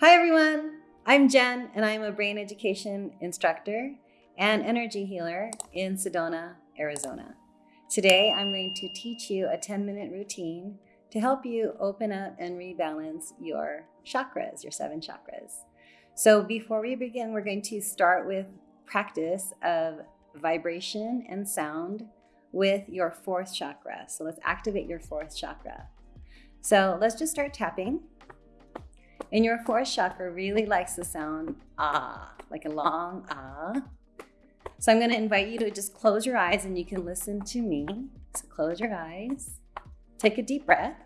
Hi, everyone. I'm Jen, and I'm a brain education instructor and energy healer in Sedona, Arizona. Today, I'm going to teach you a 10 minute routine to help you open up and rebalance your chakras, your seven chakras. So, before we begin, we're going to start with practice of vibration and sound with your fourth chakra. So, let's activate your fourth chakra. So, let's just start tapping. And your fourth chakra really likes the sound ah, like a long ah. So I'm going to invite you to just close your eyes and you can listen to me. So close your eyes, take a deep breath,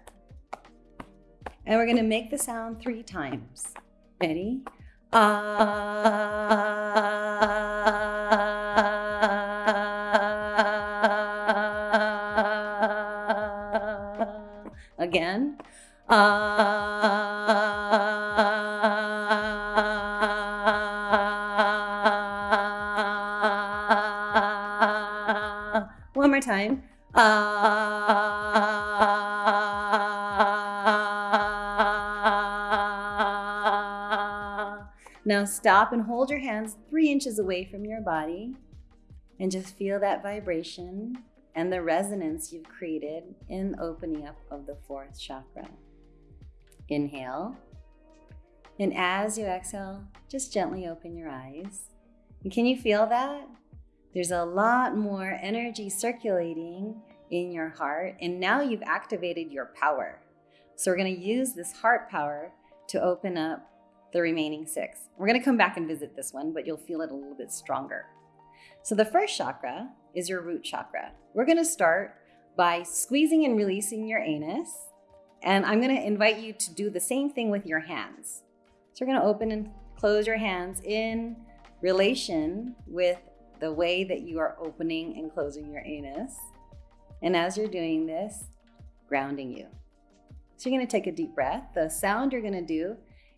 and we're going to make the sound three times. Ready? Ah. Again. Ah. One more time. Ah. Now stop and hold your hands three inches away from your body and just feel that vibration and the resonance you've created in opening up of the fourth chakra. Inhale. And as you exhale, just gently open your eyes. And can you feel that? There's a lot more energy circulating in your heart, and now you've activated your power. So, we're going to use this heart power to open up the remaining six. We're going to come back and visit this one, but you'll feel it a little bit stronger. So, the first chakra is your root chakra. We're going to start by squeezing and releasing your anus, and I'm going to invite you to do the same thing with your hands. So, we're going to open and close your hands in relation with the way that you are opening and closing your anus. And as you're doing this, grounding you. So you're gonna take a deep breath. The sound you're gonna do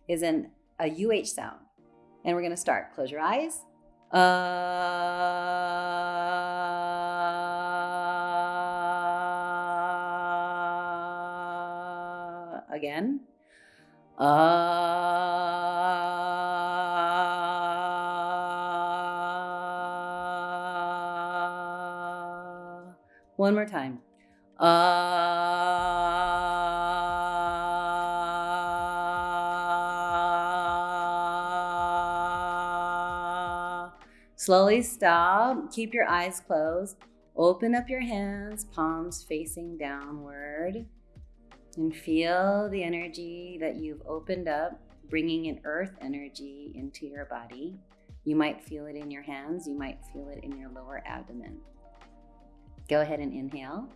is an, a UH sound. And we're gonna start. Close your eyes. Uh, again. Uh, One more time. Uh, slowly stop. Keep your eyes closed. Open up your hands, palms facing downward. And feel the energy that you've opened up, bringing in earth energy into your body. You might feel it in your hands, you might feel it in your lower abdomen. Go ahead and inhale.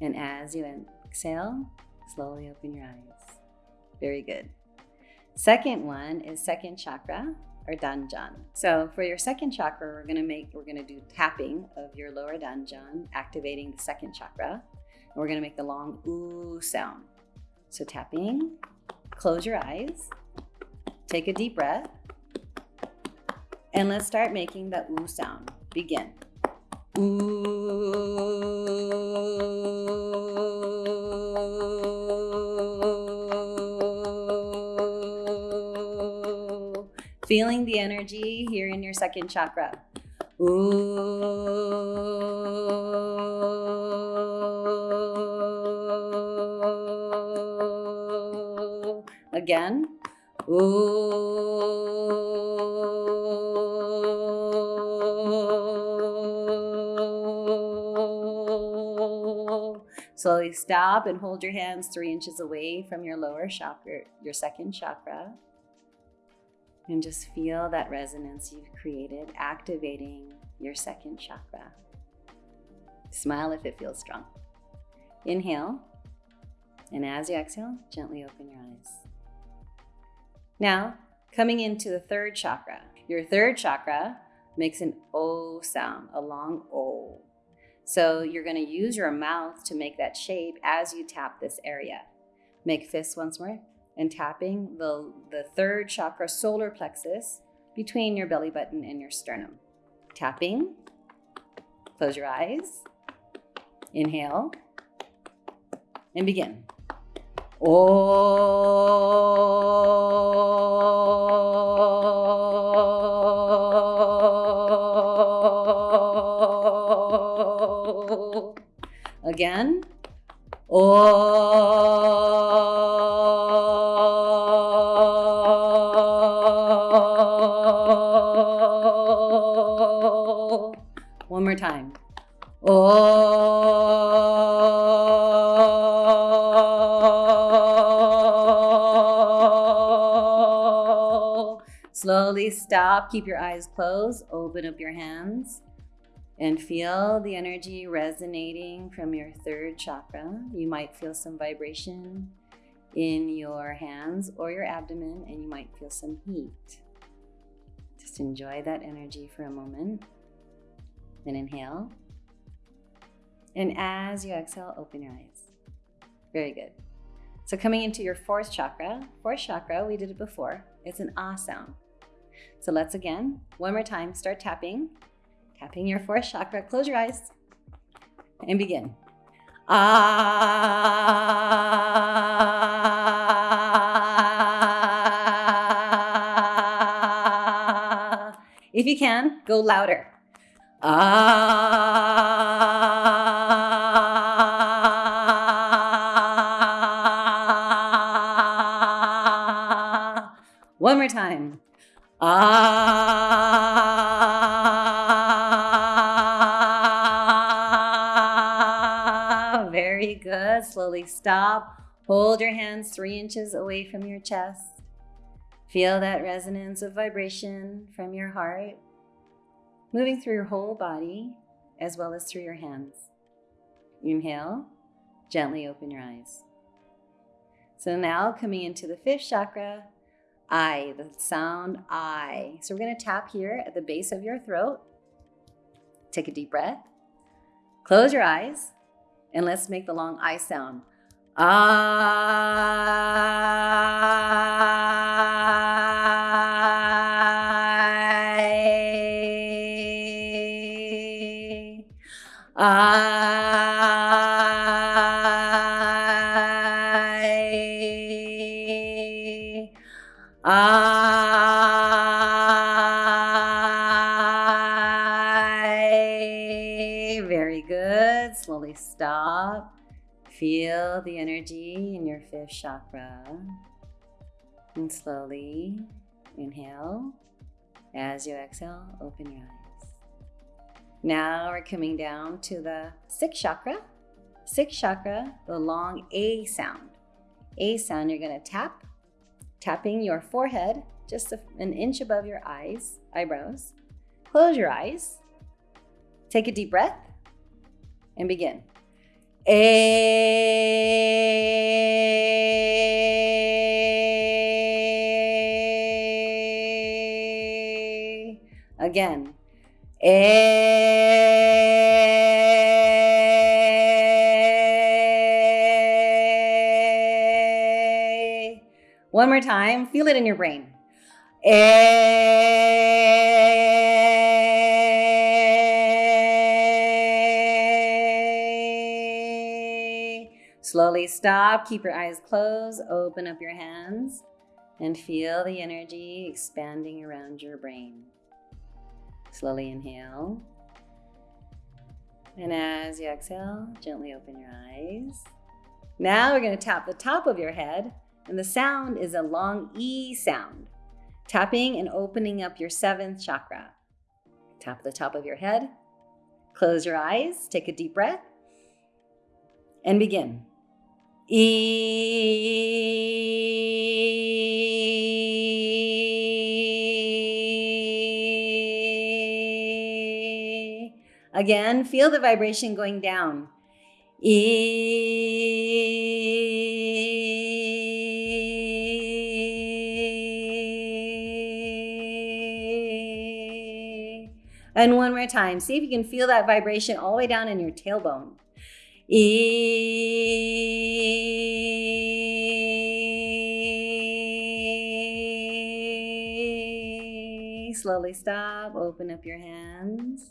And as you exhale, slowly open your eyes. Very good. Second one is second chakra or dahnjon. So for your second chakra, we're gonna make, we're gonna do tapping of your lower dahnjon, activating the second chakra. And we're gonna make the long ooh sound. So tapping, close your eyes, take a deep breath, and let's start making the ooh sound. Begin. Ooh. Feeling the energy here in your second chakra. Ooh. Again. Ooh. Slowly stop and hold your hands three inches away from your lower chakra, your second chakra. And just feel that resonance you've created, activating your second chakra. Smile if it feels strong. Inhale. And as you exhale, gently open your eyes. Now, coming into the third chakra. Your third chakra makes an O sound, a long O. So you're going to use your mouth to make that shape as you tap this area. Make fists once more and tapping the, the third chakra, solar plexus, between your belly button and your sternum. Tapping. Close your eyes. Inhale. And begin. Oh. Again. Oh. One more time. Oh. Slowly stop. Keep your eyes closed. Open up your hands and feel the energy resonating from your third chakra. You might feel some vibration in your hands or your abdomen, and you might feel some heat. Just enjoy that energy for a moment. Then inhale. And as you exhale, open your eyes. Very good. So, coming into your fourth chakra, fourth chakra, we did it before, it's an ah sound. So, let's again, one more time, start tapping. Tapping your fourth chakra, close your eyes and begin. Ah. If you can, go louder. Ah. One more time. Ah. Slowly stop. Hold your hands three inches away from your chest. Feel that resonance of vibration from your heart moving through your whole body as well as through your hands. Inhale, gently open your eyes. So now coming into the fifth chakra, I, the sound I. So we're going to tap here at the base of your throat. Take a deep breath. Close your eyes and let's make the long I sound. I. good. Slowly stop. Feel the energy in your fifth chakra. And slowly inhale. As you exhale, open your eyes. Now we're coming down to the sixth chakra. Sixth chakra, the long A sound. A sound, you're going to tap, tapping your forehead just an inch above your eyes, eyebrows. Close your eyes. Take a deep breath and begin. A. Again. A. One more time. Feel it in your brain. A. Slowly stop. Keep your eyes closed. Open up your hands and feel the energy expanding around your brain. Slowly inhale. And as you exhale, gently open your eyes. Now we're going to tap the top of your head, and the sound is a long E sound, tapping and opening up your seventh chakra. Tap the top of your head, close your eyes, take a deep breath, and begin. E. Again, feel the vibration going down. E. And one more time. See if you can feel that vibration all the way down in your tailbone. E. Slowly stop, open up your hands.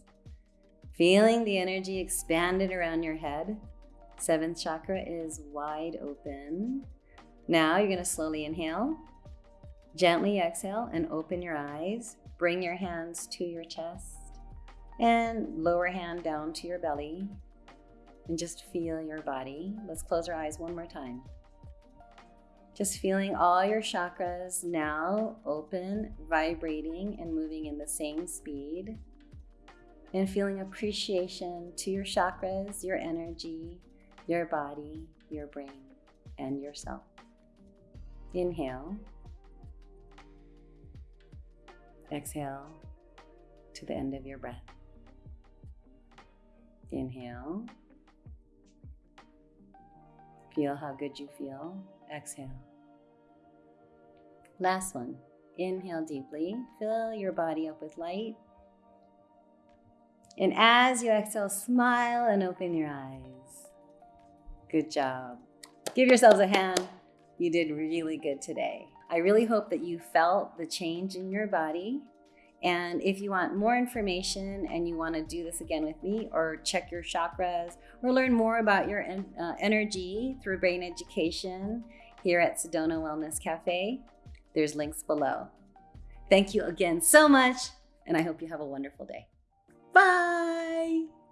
Feeling the energy expanded around your head. Seventh chakra is wide open. Now you're going to slowly inhale, gently exhale, and open your eyes. Bring your hands to your chest and lower hand down to your belly. And just feel your body. Let's close our eyes one more time. Just feeling all your chakras now open, vibrating, and moving in the same speed. And feeling appreciation to your chakras, your energy, your body, your brain, and yourself. Inhale. Exhale to the end of your breath. Inhale. Feel how good you feel. Exhale. Last one. Inhale deeply. Fill your body up with light. And as you exhale, smile and open your eyes. Good job. Give yourselves a hand. You did really good today. I really hope that you felt the change in your body. And if you want more information and you want to do this again with me or check your chakras or learn more about your uh, energy through brain education here at Sedona Wellness Cafe, there's links below. Thank you again so much, and I hope you have a wonderful day. Bye.